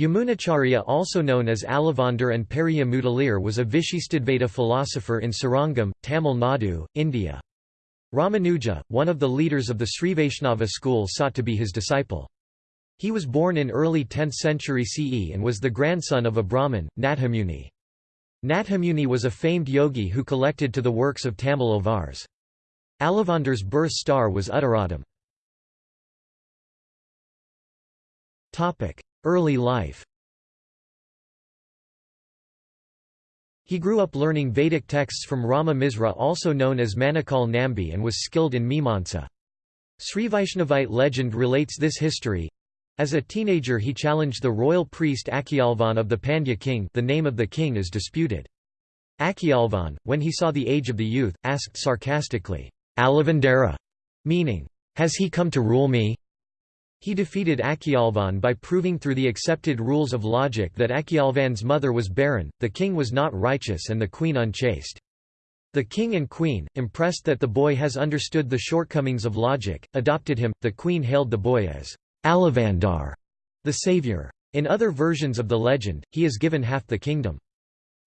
Yamunacharya also known as Alavandar and Periya Mudaliar was a Vishishtadvaita philosopher in Srirangam, Tamil Nadu, India. Ramanuja, one of the leaders of the Srivaishnava school sought to be his disciple. He was born in early 10th century CE and was the grandson of a Brahmin, Nathamuni. Nathamuni was a famed yogi who collected to the works of Tamil Alvars. Alavandar's birth star was Uttaradam. Early life He grew up learning Vedic texts from Rama Misra also known as Manakal Nambi and was skilled in Mimamsa. Srivaishnavite legend relates this history. As a teenager he challenged the royal priest Akyalvan of the Pandya king the name of the king is disputed. Akyalvan, when he saw the age of the youth, asked sarcastically, Alavandara, meaning, has he come to rule me? He defeated Akyalvan by proving through the accepted rules of logic that Akyalvan's mother was barren, the king was not righteous and the queen unchaste. The king and queen, impressed that the boy has understood the shortcomings of logic, adopted him. The queen hailed the boy as Alavandar, the savior. In other versions of the legend, he is given half the kingdom.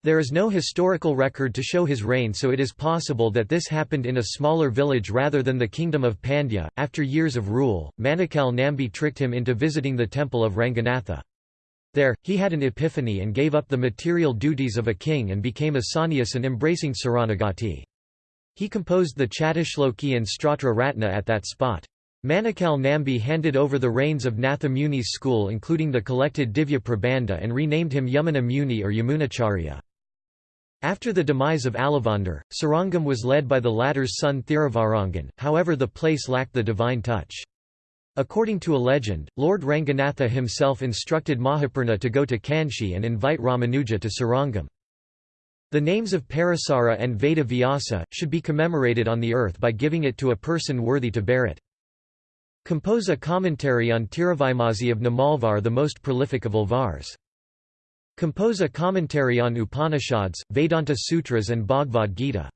There is no historical record to show his reign so it is possible that this happened in a smaller village rather than the kingdom of Pandya. After years of rule, Manakal Nambi tricked him into visiting the temple of Ranganatha. There, he had an epiphany and gave up the material duties of a king and became a sannyasin embracing Saranagati. He composed the Chattashloki and Stotra Ratna at that spot. Manakal Nambi handed over the reins of Natha Muni's school including the collected Divya Prabandha and renamed him Yamuna Muni or Yamunacharya. After the demise of Alavandar, Srirangam was led by the latter's son Thiruvarangan, however the place lacked the divine touch. According to a legend, Lord Ranganatha himself instructed Mahapurna to go to Kanchi and invite Ramanuja to Srirangam. The names of Parasara and Veda Vyasa, should be commemorated on the earth by giving it to a person worthy to bear it. Compose a commentary on Tiruvaimozhi of Nammalvar the most prolific of Alvars. Compose a commentary on Upanishads, Vedanta Sutras and Bhagavad Gita.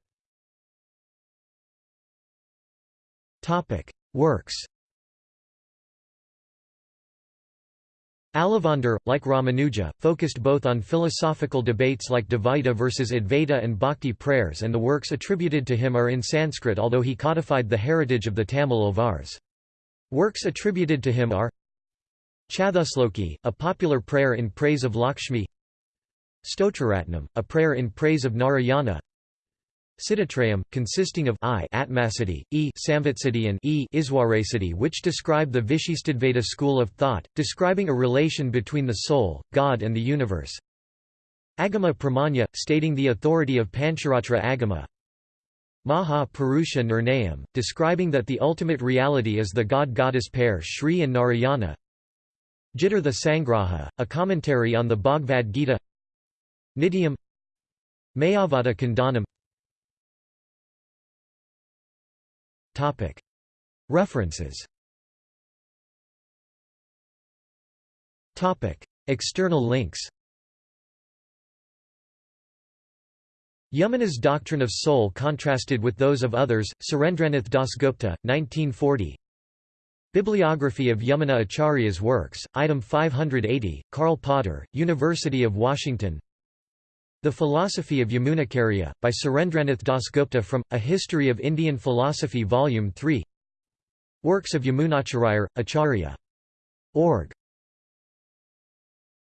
Works Alavandar, like Ramanuja, focused both on philosophical debates like Dvaita versus Advaita and Bhakti prayers and the works attributed to him are in Sanskrit although he codified the heritage of the Tamil Alvars. Works attributed to him are Chathusloki, a popular prayer in praise of Lakshmi. Stotraratnam, a prayer in praise of Narayana. Siddhitrayam, consisting of I Atmasiddhi, E Samvitsiddhi and E Iswarasiddhi which describe the Vishishtadvaita school of thought, describing a relation between the soul, God and the universe. Agama Pramanya, stating the authority of Pancharatra Agama. Maha Purusha Nirnayam, describing that the ultimate reality is the god-goddess pair Shri and Narayana Gitartha Sangraha, a commentary on the Bhagavad Gita. Nityam. Mayavada Khandanam References. External links. Yamuna's doctrine of soul contrasted with those of others, Surendranath Dasgupta, 1940 Bibliography of Yamuna Acharya's works, item 580, Karl Potter, University of Washington the Philosophy of Yamunacharya, by Surendranath Dasgupta from, A History of Indian Philosophy Volume 3 Works of Yamunacharya, Acharya. Org.